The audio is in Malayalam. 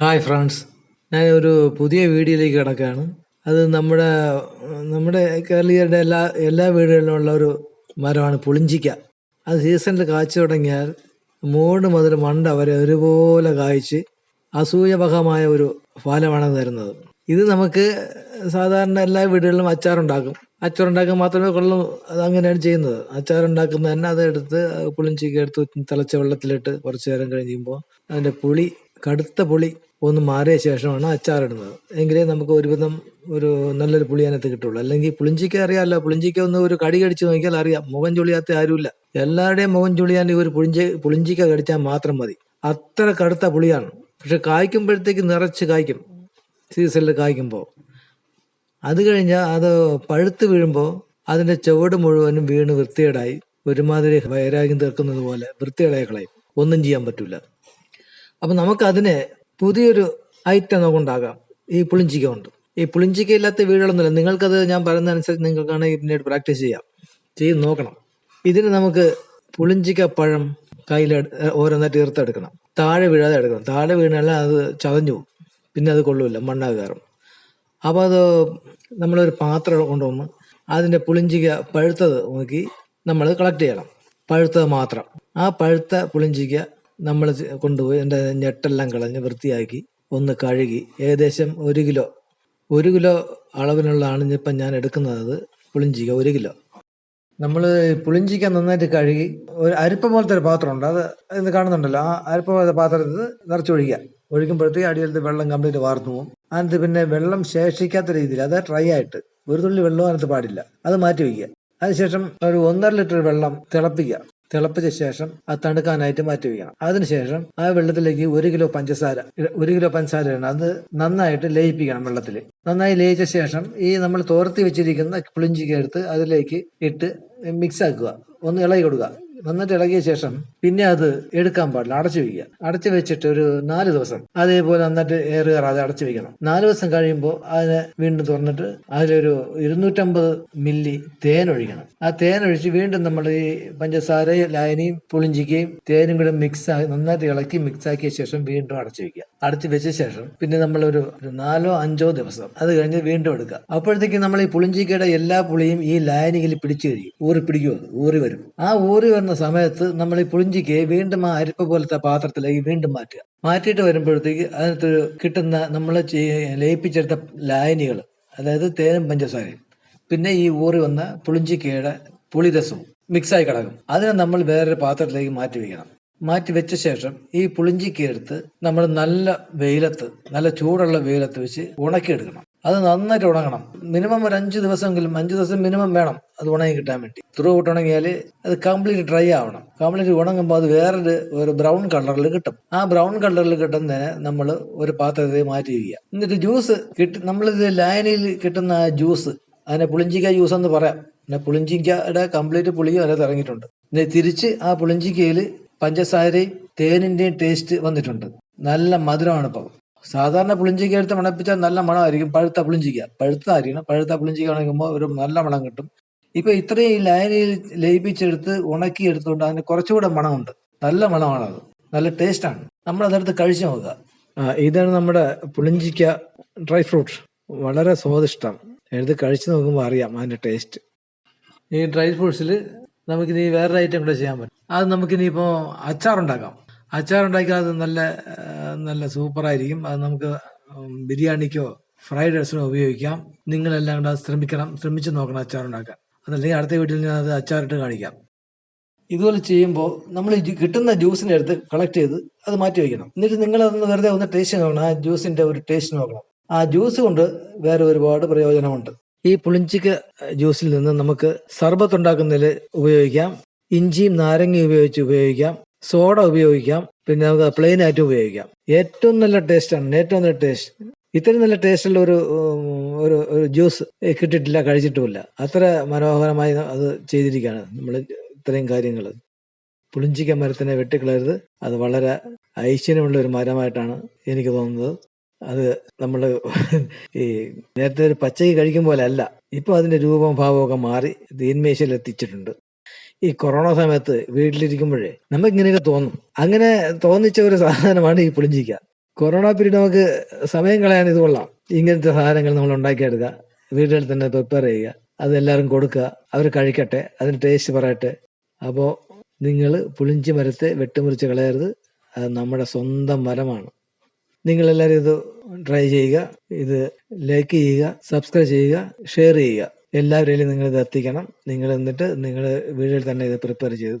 Hi friends. ഞാൻ ഒരു പുതിയ വീഡിയോയിലേക്ക് കിടക്കുകയാണ്. അത് നമ്മുടെ നമ്മുടെ കേരളീയരുടെ എല്ലാ എല്ലാ വീടുകളിലും ഉള്ള ഒരു മരമാണ് പുളിഞ്ചിക്ക. അത് സീസണിൽ കാച്ചു തുടങ്ങിയാൽ മൂട് മുതൽ മണ്ട വരെ ഒരുപോലെ കായ്ച്ച് അസൂയപകമായ ഒരു ഫലമാണ് തരുന്നത്. ഇത് നമുക്ക് സാധാരണ എല്ലാ വീടുകളിലും അച്ചാറുണ്ടാക്കും. അച്ചാറുണ്ടാക്കാൻ മാത്രമേ കൊള്ളൂ. അത് അങ്ങനെയാണ് ചെയ്യുന്നത്. അച്ചാറുണ്ടാക്കുന്ന തന്നെ അത് എടുത്ത് പുളിഞ്ചിക്ക എടുത്ത് തിളച്ച വെള്ളത്തിലിട്ട് കുറച്ച് നേരം കഴിയുമ്പോൾ അതിന്റെ പുളി കടുത്ത പുളി ഒന്ന് മാറിയ ശേഷമാണ് അച്ചാറിടുന്നത്. എങ്കിലേ നമുക്ക് ഒരുവിധം ഒരു നല്ലൊരു പുളി അതിനകത്ത് കിട്ടുള്ളൂ. അല്ലെങ്കിൽ പുളിഞ്ചിക്ക അറിയാമല്ലോ പുളിഞ്ചിക്ക ഒന്ന് ഒരു കടി കടിച്ച് നോക്കിയാൽ അറിയാം. മുഖം ചുളിയാത്ത ആരുമില്ല. എല്ലാവരുടെയും മുഖം ചുളിയാൻ ഒരു പുളിഞ്ചി പുളിഞ്ചിക്ക കടിച്ചാൽ മാത്രം മതി. അത്ര കടുത്ത പുളിയാണ്. പക്ഷെ കായ്ക്കുമ്പോഴത്തേക്ക് നിറച്ച് കായ്ക്കും. സീസണിൽ കായ്ക്കുമ്പോൾ. അത് കഴിഞ്ഞാൽ അത് പഴുത്ത് വീഴുമ്പോൾ അതിന്റെ ചുവട് മുഴുവനും വീണ് വൃത്തികേടായി. ഒരുമാതിരി വൈരാഗ്യം തീർക്കുന്നത് പോലെ വൃത്തികേടായി കളയും. ഒന്നും ചെയ്യാൻ പറ്റില്ല അപ്പം നമുക്കതിനെ പുതിയൊരു ഐറ്റം നമുക്കുണ്ടാകാം. ഈ പുളിഞ്ചിക്ക കൊണ്ട് ഈ പുളിഞ്ചിക്ക ഇല്ലാത്ത വീടുകളൊന്നുമില്ല. നിങ്ങൾക്കത് ഞാൻ പറയുന്നതനുസരിച്ച് നിങ്ങൾക്കാണെങ്കിൽ പിന്നീട് പ്രാക്ടീസ് ചെയ്യാം. ചെയ്ത് നോക്കണം. ഇതിന് നമുക്ക് പുളിഞ്ചിക്ക പഴം കയ്യിൽ ഓരോന്നായിട്ട് ഈർത്തെടുക്കണം താഴെ വീഴാതെ എടുക്കണം. താഴെ വീണാൽ അത് ചതഞ്ഞു പോകും. പിന്നെ അത് കൊള്ളൂല. മണ്ണാക് കയറും അപ്പോൾ അത് നമ്മളൊരു പാത്രം കൊണ്ടുവന്ന് അതിന്റെ പുളിഞ്ചിക പഴുത്തത് നോക്കി നമ്മൾ കളക്ട് ചെയ്യണം. പഴുത്തത് മാത്രം. ആ പഴുത്ത പുളിഞ്ചിക നമ്മൾ കൊണ്ടുപോയി എന്റെ ഞെട്ടെല്ലാം കളഞ്ഞ് വൃത്തിയാക്കി ഒന്ന് കഴുകി. ഏകദേശം ഒരു കിലോ. ഒരു കിലോ അളവിനുള്ളതാണ് ഇപ്പം ഞാൻ എടുക്കുന്നത് പുളിഞ്ചിക ഒരു കിലോ. നമ്മൾ പുളിഞ്ചിക്ക നന്നായിട്ട് കഴുകി ഒരു അരിപ്പ പോലത്തെ ഒരു പാത്രമുണ്ട് അത് ഇന്ന് കാണുന്നുണ്ടല്ലോ. ആ അരിപ്പ പോലത്തെ പാത്രത്തിൽ നിറച്ചൊഴിക്കുക ഒഴിക്കുമ്പോഴത്തേക്ക് അടിയിലത്തെ വെള്ളം കംപ്ലീറ്റ് വാർന്നു പോകും. അതിനകത്ത് പിന്നെ വെള്ളം ശേഷിക്കാത്ത രീതിയിൽ അത് ഡ്രൈ ആയിട്ട് ഒരു തുള്ളി വെള്ളവും അതിനകത്ത് പാടില്ല. അത് മാറ്റി വയ്ക്കുക. അതിനുശേഷം ഒരു ഒന്നര ലിറ്റർ വെള്ളം തിളപ്പിക്കുക. തിളപ്പിച്ച ശേഷം അത് തണുക്കാനായിട്ട് മാറ്റി വയ്ക്കണം അതിനുശേഷം ആ വെള്ളത്തിലേക്ക് ഒരു കിലോ പഞ്ചസാര ഒരു കിലോ പഞ്ചസാര ഇടണം. അത് നന്നായിട്ട് ലയിപ്പിക്കണം വെള്ളത്തിൽ നന്നായി ലയിച്ച ശേഷം ഈ നമ്മൾ തോർത്തി വെച്ചിരിക്കുന്ന പുളിഞ്ചിക്ക് എടുത്ത് അതിലേക്ക് ഇട്ട് മിക്സ് ആക്കുക. ഒന്ന് ഇളകി കൊടുക്കുക. നന്നായിട്ട് ഇളകിയ ശേഷം പിന്നെ അത് എടുക്കാൻ പാടില്ല അടച്ചു വയ്ക്കുക അടച്ചു വെച്ചിട്ട് ഒരു നാല് ദിവസം അതേപോലെ നന്നായിട്ട് എയർ കയറാതെ അടച്ചു വെക്കണം. നാല് ദിവസം കഴിയുമ്പോൾ അതിനെ വീണ്ടും തുറന്നിട്ട് അതിലൊരു ഇരുന്നൂറ്റമ്പത് മില്ലി തേൻ ഒഴിക്കണം. ആ തേൻ ഒഴിച്ച് വീണ്ടും നമ്മൾ ഈ പഞ്ചസാരയും ലായനിയും പുളിഞ്ചിക്കയും തേനും കൂടെ മിക്സ് ആക്കി നന്നായിട്ട് ഇളക്കി മിക്സ് ആക്കിയ ശേഷം വീണ്ടും അടച്ചു വെക്കുക. അടച്ചു വെച്ച ശേഷം പിന്നെ നമ്മൾ ഒരു നാലോ അഞ്ചോ ദിവസം അത് കഴിഞ്ഞ് വീണ്ടും എടുക്കുക. അപ്പോഴത്തേക്ക് നമ്മൾ ഈ പുളിഞ്ചിക്കയുടെ എല്ലാ പുളിയും ഈ ലായനിയിൽ പിടിച്ചു കഴിയും. ഊറി പിടിക്കും ഊറി വരും. ആ ഊറി വരുന്ന സമയത്ത് നമ്മൾ ഈ പുളിഞ്ചിക്കയെ വീണ്ടും ആ അരിപ്പ പോലത്തെ പാത്രത്തിലേക്ക് വീണ്ടും മാറ്റുക. മാറ്റിയിട്ട് വരുമ്പോഴത്തേക്ക് അതിനകത്ത് കിട്ടുന്ന നമ്മൾ ലയിപ്പിച്ചെടുത്ത ലായനികൾ അതായത് തേനും പഞ്ചസാരയും പിന്നെ ഈ ഊറി വന്ന പുളിഞ്ചിക്കയുടെ പുളിരസവും മിക്സായി കിടക്കും. അതിനെ നമ്മൾ വേറൊരു പാത്രത്തിലേക്ക് മാറ്റി വയ്ക്കണം. മാറ്റി വെച്ച ശേഷം ഈ പുളിഞ്ചിക്ക നമ്മൾ നല്ല വെയിലത്ത് നല്ല ചൂടുള്ള വെയിലത്ത് വെച്ച് ഉണക്കിയെടുക്കണം. അത് നന്നായിട്ട് ഉണങ്ങണം. മിനിമം ഒരു അഞ്ച് ദിവസമെങ്കിലും അഞ്ച് ദിവസം മിനിമം വേണം അത് ഉണങ്ങി കിട്ടാൻ വേണ്ടി. ത്രൂ ഔട്ട് ഉണങ്ങിയാൽ അത് കംപ്ലീറ്റ് ഡ്രൈ ആവണം. കംപ്ലീറ്റ് ഉണങ്ങുമ്പോൾ അത് വേറൊരു ഒരു ബ്രൗൺ കളറിൽ കിട്ടും. ആ ബ്രൗൺ കളറിൽ കിട്ടുന്നതിനെ നമ്മൾ ഒരു പാത്രത്തിൽ മാറ്റി വയ്ക്കുക എന്നിട്ട് ജ്യൂസ് കിട്ടി നമ്മളിത് ലായനിയിൽ കിട്ടുന്ന ആ ജ്യൂസ് അതിനെ പുളിഞ്ചിക്ക ജ്യൂസ് എന്ന് പറയാം. പിന്നെ പുളിഞ്ചിക്കയുടെ കംപ്ലീറ്റ് പുളിയും അതിനകത്ത് ഇറങ്ങിയിട്ടുണ്ട്. തിരിച്ച് ആ പുളിഞ്ചിക്കയിൽ പഞ്ചസാരയും തേനിന്റെയും ടേസ്റ്റ് വന്നിട്ടുണ്ട്. നല്ല മധുരമാണ് ഇപ്പോൾ സാധാരണ പുളിഞ്ചിക്ക എടുത്ത് മണപ്പിച്ചാൽ നല്ല മണമായിരിക്കും. പഴുത്ത പുളിഞ്ചിക്ക. പഴുത്തായിരിക്കണം പഴുത്ത പുളിഞ്ചിക്ക ഉണങ്ങുമ്പോൾ ഒരു നല്ല മണം കിട്ടും. ഇപ്പൊ ഇത്രയും ഈ ലൈനിൽ ലയിപ്പിച്ചെടുത്ത് ഉണക്കി എടുത്തുകൊണ്ട് അതിന് കുറച്ചുകൂടെ മണമുണ്ട്. നല്ല മണമാണ് അത്. നല്ല ടേസ്റ്റാണ് നമ്മൾ അതെടുത്ത് കഴിച്ചു നോക്കുക. ഇതാണ് നമ്മുടെ പുളിഞ്ചിക്ക ഡ്രൈ ഫ്രൂട്ട് വളരെ സ്വാദിഷ്ടം. എടുത്ത് കഴിച്ചു നോക്കുമ്പോൾ അറിയാം അതിന്റെ ടേസ്റ്റ് ഈ ഡ്രൈ ഫ്രൂട്ട്സിൽ നമുക്കിനി വേറൊരു ഐറ്റം കൂടെ ചെയ്യാൻ പറ്റും. അത് നമുക്കിനിയിപ്പോൾ അച്ചാറുണ്ടാക്കാം. അച്ചാറുണ്ടാക്കിയാൽ അത് നല്ല നല്ല സൂപ്പറായിരിക്കും. അത് നമുക്ക് ബിരിയാണിക്കോ ഫ്രൈഡ് റൈസിനോ ഉപയോഗിക്കാം. നിങ്ങളെല്ലാം കൂടെ ശ്രമിക്കണം. ശ്രമിച്ചു നോക്കണം അച്ചാറുണ്ടാക്കാൻ. അതല്ലെങ്കിൽ അടുത്ത വീട്ടിൽ ഞാൻ അത് അച്ചാറിട്ട് കാണിക്കാം. ഇതുപോലെ ചെയ്യുമ്പോൾ നമ്മൾ കിട്ടുന്ന ജ്യൂസിനെ എടുത്ത് കളക്ട് ചെയ്ത് അത് മാറ്റി വയ്ക്കണം. എന്നിട്ട് നിങ്ങൾ അതൊന്ന് വെറുതെ ഒന്ന് ടേസ്റ്റ് നോക്കണം. ആ ജ്യൂസിന്റെ ഒരു ടേസ്റ്റ് നോക്കണം. ആ ജ്യൂസ് കൊണ്ട് വേറെ ഒരുപാട് പ്രയോജനമുണ്ട്. ഈ പുളിഞ്ചിക്ക ജ്യൂസിൽ നിന്ന് നമുക്ക് സർബത്ത് ഉണ്ടാക്കുന്നതിൽ ഉപയോഗിക്കാം. ഇഞ്ചിയും നാരങ്ങയും ഉപയോഗിച്ച് ഉപയോഗിക്കാം. സോഡ ഉപയോഗിക്കാം. പിന്നെ നമുക്ക് പ്ലെയിൻ ആയിട്ട് ഉപയോഗിക്കാം. ഏറ്റവും നല്ല ടേസ്റ്റാണ് ഏറ്റവും നല്ല ടേസ്റ്റ് ഇത്രയും നല്ല ടേസ്റ്റുള്ള ഒരു ഒരു ഒരു ജ്യൂസ് കിട്ടിയിട്ടില്ല കഴിച്ചിട്ടുമില്ല. അത്ര മനോഹരമായി അത് ചെയ്തിരിക്കുകയാണ് നമ്മൾ ഇത്രയും കാര്യങ്ങൾ. പുളിഞ്ചിക്ക മരത്തിനെ വെട്ടിക്കളയരുത്. അത് വളരെ ഐശ്വര്യമുള്ള ഒരു മരമായിട്ടാണ് എനിക്ക് തോന്നുന്നത്. അത് നമ്മൾ ഈ നേരത്തെ ഒരു പച്ചയ്ക്ക് കഴിക്കും പോലെ അല്ല. ഇപ്പൊ അതിന്റെ രൂപവും ഭാവവും ഒക്കെ മാറി തീന്മേശയിൽ എത്തിച്ചിട്ടുണ്ട്. ഈ കൊറോണ സമയത്ത് വീട്ടിലിരിക്കുമ്പോഴേ നമുക്ക് ഇങ്ങനെയൊക്കെ തോന്നും. അങ്ങനെ തോന്നിച്ച ഒരു സാധനമാണ് ഈ പുളിഞ്ചിക്ക കൊറോണ പീരീഡ് നമുക്ക് സമയം കളയാൻ ഇത് കൊള്ളാം. ഇങ്ങനത്തെ സാധനങ്ങൾ നമ്മൾ ഉണ്ടാക്കിയെടുക്കുക. വീടുകളിൽ തന്നെ പ്രിപ്പയർ ചെയ്യുക. അത് എല്ലാവരും കൊടുക്കുക. അവർ കഴിക്കട്ടെ. അതിന് ടേസ്റ്റ് പറയട്ടെ. അപ്പോൾ നിങ്ങൾ പുളിഞ്ചി മരത്തെ വെട്ടിമുറിച്ച് കളയരുത്. അത് നമ്മുടെ സ്വന്തം മരമാണ്. നിങ്ങളെല്ലാവരും ഇത് ട്രൈ ചെയ്യുക. ഇത് ലൈക്ക് ചെയ്യുക സബ്സ്ക്രൈബ് ചെയ്യുക ഷെയർ ചെയ്യുക. എല്ലാവരിലും നിങ്ങൾ ഇത് എത്തിക്കണം. നിങ്ങൾ എന്നിട്ട് നിങ്ങൾ വീട്ടിൽ തന്നെ ഇത് പ്രിപ്പയർ ചെയ്ത്